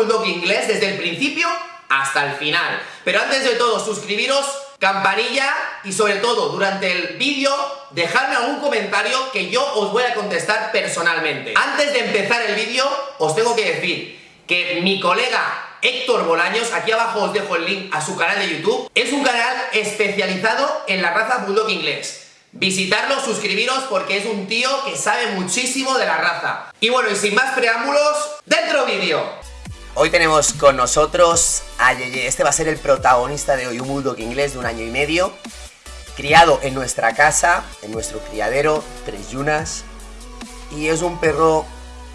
bulldog inglés desde el principio hasta el final. Pero antes de todo, suscribiros, campanilla y sobre todo durante el vídeo dejadme algún comentario que yo os voy a contestar personalmente. Antes de empezar el vídeo os tengo que decir que mi colega Héctor Bolaños, aquí abajo os dejo el link a su canal de YouTube, es un canal especializado en la raza Bulldog inglés. Visitarlo, suscribiros porque es un tío que sabe muchísimo de la raza. Y bueno, y sin más preámbulos, ¡dentro vídeo! Hoy tenemos con nosotros a Yeye, este va a ser el protagonista de hoy, un Bulldog inglés de un año y medio, criado en nuestra casa, en nuestro criadero, tres yunas, y es un perro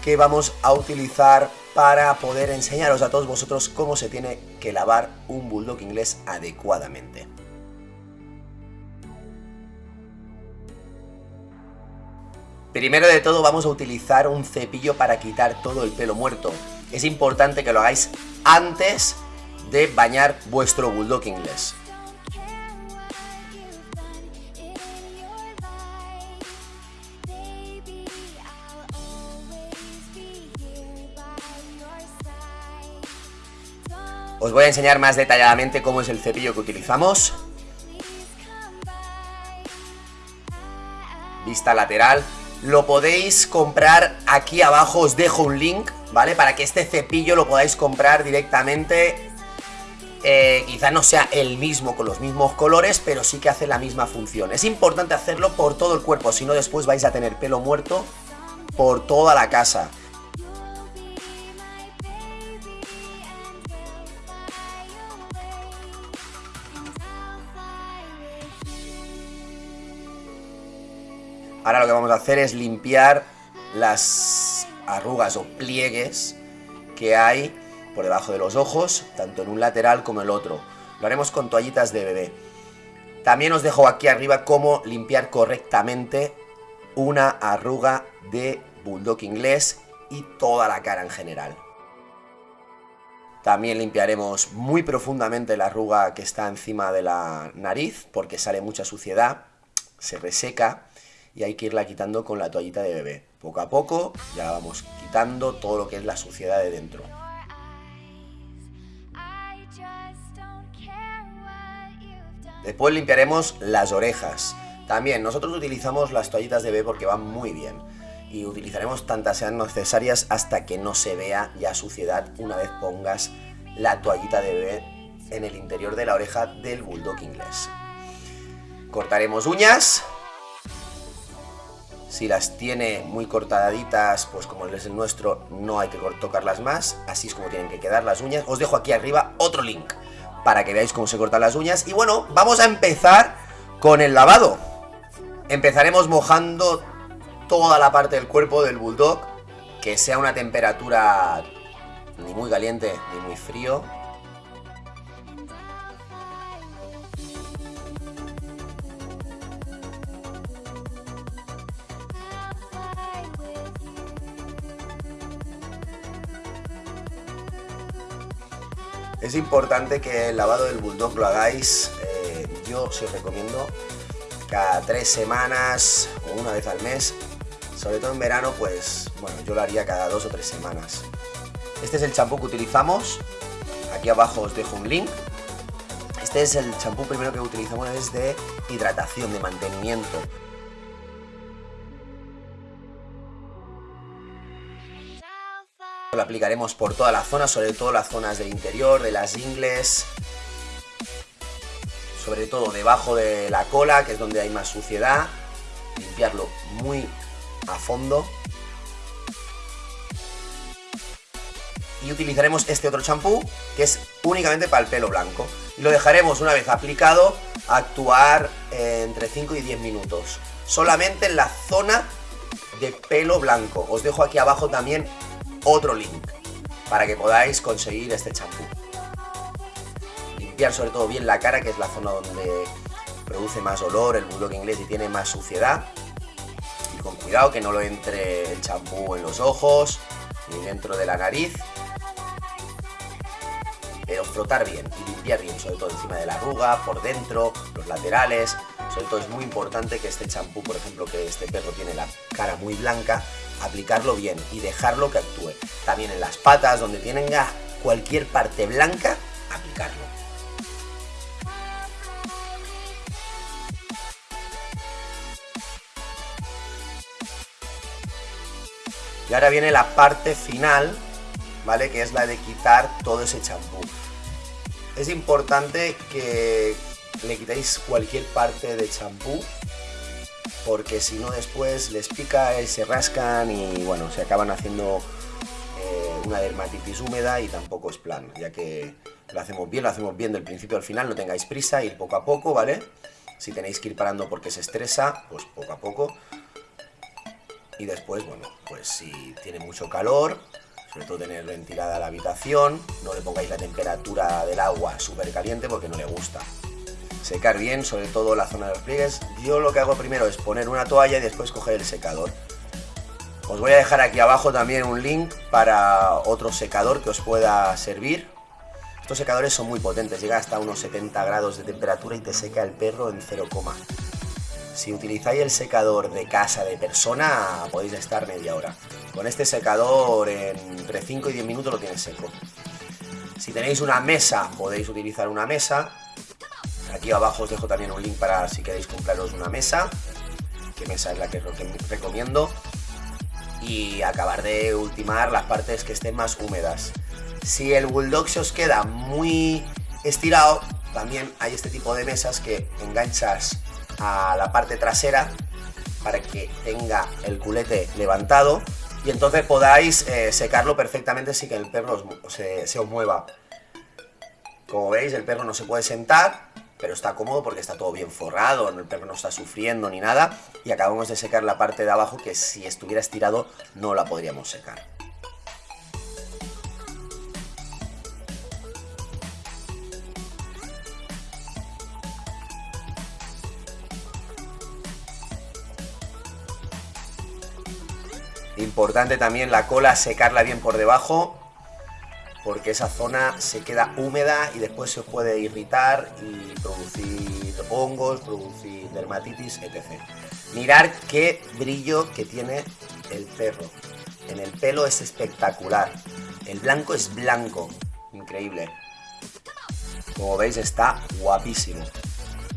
que vamos a utilizar para poder enseñaros a todos vosotros cómo se tiene que lavar un bulldog inglés adecuadamente. Primero de todo vamos a utilizar un cepillo para quitar todo el pelo muerto. Es importante que lo hagáis antes de bañar vuestro bulldog inglés. Os voy a enseñar más detalladamente cómo es el cepillo que utilizamos. Vista lateral. Lo podéis comprar aquí abajo, os dejo un link, ¿vale? Para que este cepillo lo podáis comprar directamente. Eh, quizá no sea el mismo con los mismos colores, pero sí que hace la misma función. Es importante hacerlo por todo el cuerpo, si no después vais a tener pelo muerto por toda la casa. Ahora lo que vamos a hacer es limpiar las arrugas o pliegues que hay por debajo de los ojos, tanto en un lateral como en el otro. Lo haremos con toallitas de bebé. También os dejo aquí arriba cómo limpiar correctamente una arruga de bulldog inglés y toda la cara en general. También limpiaremos muy profundamente la arruga que está encima de la nariz porque sale mucha suciedad, se reseca y hay que irla quitando con la toallita de bebé. Poco a poco ya vamos quitando todo lo que es la suciedad de dentro. Después limpiaremos las orejas. También nosotros utilizamos las toallitas de bebé porque van muy bien. Y utilizaremos tantas sean necesarias hasta que no se vea ya suciedad una vez pongas la toallita de bebé en el interior de la oreja del bulldog inglés. Cortaremos uñas si las tiene muy cortaditas, pues como es el nuestro, no hay que tocarlas más. Así es como tienen que quedar las uñas. Os dejo aquí arriba otro link para que veáis cómo se cortan las uñas. Y bueno, vamos a empezar con el lavado. Empezaremos mojando toda la parte del cuerpo del bulldog. Que sea una temperatura ni muy caliente ni muy frío. Es importante que el lavado del bulldog lo hagáis, eh, yo os recomiendo cada tres semanas o una vez al mes. Sobre todo en verano, pues bueno, yo lo haría cada dos o tres semanas. Este es el champú que utilizamos. Aquí abajo os dejo un link. Este es el champú primero que utilizamos, es de hidratación, de mantenimiento. Lo aplicaremos por toda la zona, sobre todo las zonas del interior, de las ingles, sobre todo debajo de la cola, que es donde hay más suciedad. Limpiarlo muy a fondo. Y utilizaremos este otro champú, que es únicamente para el pelo blanco. Y lo dejaremos una vez aplicado, actuar entre 5 y 10 minutos. Solamente en la zona de pelo blanco. Os dejo aquí abajo también otro link para que podáis conseguir este champú. Limpiar sobre todo bien la cara, que es la zona donde produce más olor el bulldog inglés y tiene más suciedad. Y con cuidado que no lo entre el champú en los ojos ni dentro de la nariz. Pero frotar bien y limpiar bien, sobre todo encima de la arruga, por dentro, los laterales. Todo es muy importante que este champú, por ejemplo, que este perro tiene la cara muy blanca, aplicarlo bien y dejarlo que actúe. También en las patas, donde tenga cualquier parte blanca, aplicarlo. Y ahora viene la parte final, ¿vale? Que es la de quitar todo ese champú. Es importante que le quitéis cualquier parte de champú porque si no después les pica y se rascan y bueno, se acaban haciendo eh, una dermatitis húmeda y tampoco es plan, ya que lo hacemos bien, lo hacemos bien del principio al final, no tengáis prisa, ir poco a poco, ¿vale? Si tenéis que ir parando porque se estresa, pues poco a poco. Y después, bueno, pues si tiene mucho calor, sobre todo tener ventilada la habitación, no le pongáis la temperatura del agua súper caliente porque no le gusta. Secar bien, sobre todo la zona de los pliegues. Yo lo que hago primero es poner una toalla y después coger el secador. Os voy a dejar aquí abajo también un link para otro secador que os pueda servir. Estos secadores son muy potentes, llega hasta unos 70 grados de temperatura y te seca el perro en 0, si utilizáis el secador de casa de persona, podéis estar media hora. Con este secador, entre 5 y 10 minutos lo tienes seco. Si tenéis una mesa, podéis utilizar una mesa. Aquí abajo os dejo también un link para si queréis compraros una mesa. Que mesa es la que recomiendo. Y acabar de ultimar las partes que estén más húmedas. Si el Bulldog se os queda muy estirado, también hay este tipo de mesas que enganchas a la parte trasera para que tenga el culete levantado y entonces podáis eh, secarlo perfectamente sin que el perro se, se os mueva. Como veis, el perro no se puede sentar, pero está cómodo porque está todo bien forrado, el perro no está sufriendo ni nada. Y acabamos de secar la parte de abajo que si estuviera estirado no la podríamos secar. Importante también la cola secarla bien por debajo porque esa zona se queda húmeda y después se puede irritar y producir hongos, producir dermatitis, etc. Mirar qué brillo que tiene el perro. En el pelo es espectacular. El blanco es blanco. Increíble. Como veis está guapísimo.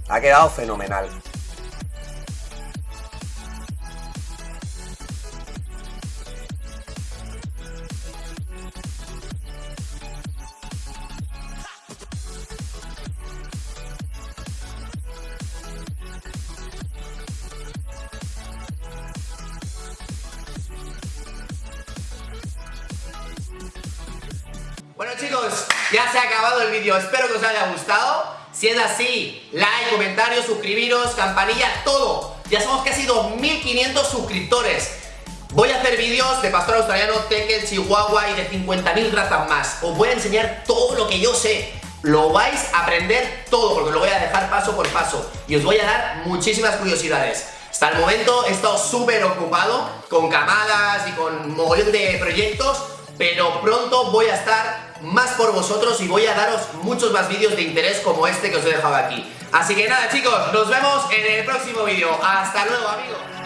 Ha quedado fenomenal. Bueno chicos, ya se ha acabado el vídeo, espero que os haya gustado. Si es así, like, comentarios, suscribiros, campanilla, todo. Ya somos casi 2.500 suscriptores. Voy a hacer vídeos de pastor australiano, tekel, chihuahua y de 50.000 razas más. Os voy a enseñar todo lo que yo sé. Lo vais a aprender todo porque lo voy a dejar paso por paso. Y os voy a dar muchísimas curiosidades. Hasta el momento he estado súper ocupado con camadas y con mogollón de proyectos, pero pronto voy a estar más por vosotros y voy a daros muchos más vídeos de interés como este que os he dejado aquí. Así que nada chicos, nos vemos en el próximo vídeo. Hasta luego amigos.